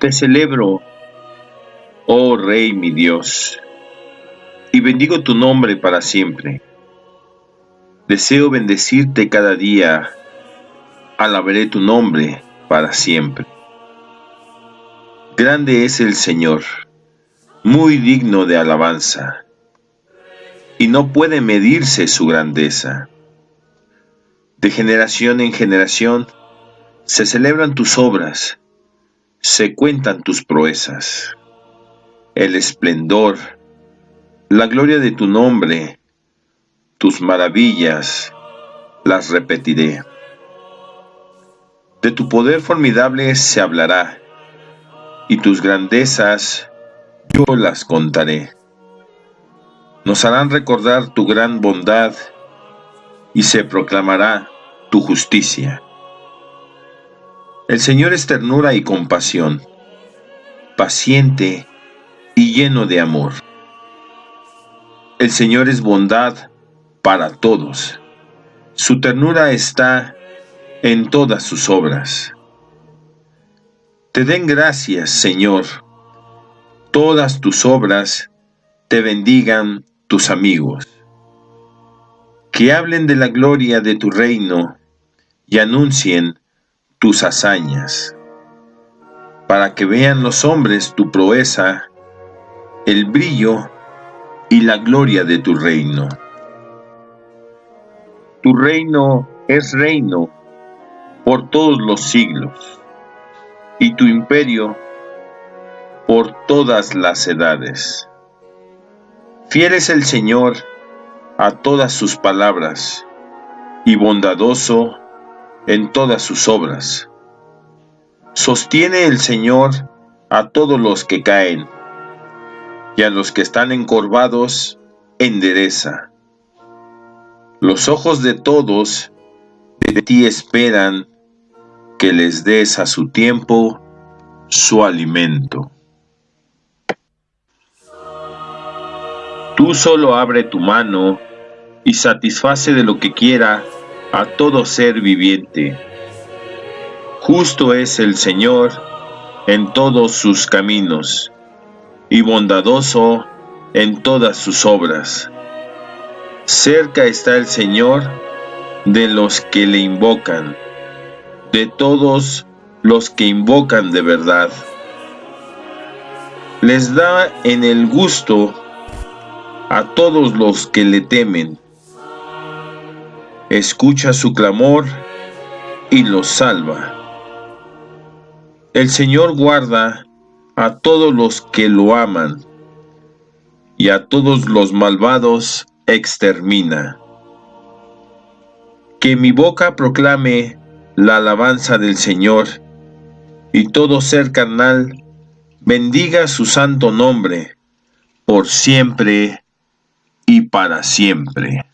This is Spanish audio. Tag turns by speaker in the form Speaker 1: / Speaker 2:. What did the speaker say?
Speaker 1: Te celebro, oh Rey mi Dios, y bendigo tu nombre para siempre. Deseo bendecirte cada día, alabaré tu nombre para siempre. Grande es el Señor, muy digno de alabanza, y no puede medirse su grandeza. De generación en generación se celebran tus obras, se cuentan tus proezas. El esplendor, la gloria de tu nombre, tus maravillas, las repetiré. De tu poder formidable se hablará, y tus grandezas yo las contaré. Nos harán recordar tu gran bondad, y se proclamará tu justicia. El Señor es ternura y compasión, paciente y lleno de amor. El Señor es bondad para todos. Su ternura está en todas sus obras. Te den gracias, Señor. Todas tus obras te bendigan tus amigos. Que hablen de la gloria de tu reino y anuncien tus hazañas, para que vean los hombres tu proeza, el brillo y la gloria de tu reino. Tu reino es reino por todos los siglos, y tu imperio por todas las edades. Fiel es el Señor a todas sus palabras, y bondadoso en todas sus obras. Sostiene el Señor a todos los que caen, y a los que están encorvados, endereza. Los ojos de todos de ti esperan que les des a su tiempo su alimento. Tú solo abre tu mano y satisface de lo que quiera a todo ser viviente. Justo es el Señor en todos sus caminos, y bondadoso en todas sus obras. Cerca está el Señor de los que le invocan, de todos los que invocan de verdad. Les da en el gusto a todos los que le temen escucha su clamor y los salva. El Señor guarda a todos los que lo aman, y a todos los malvados extermina. Que mi boca proclame la alabanza del Señor, y todo ser carnal bendiga su santo nombre, por siempre y para siempre.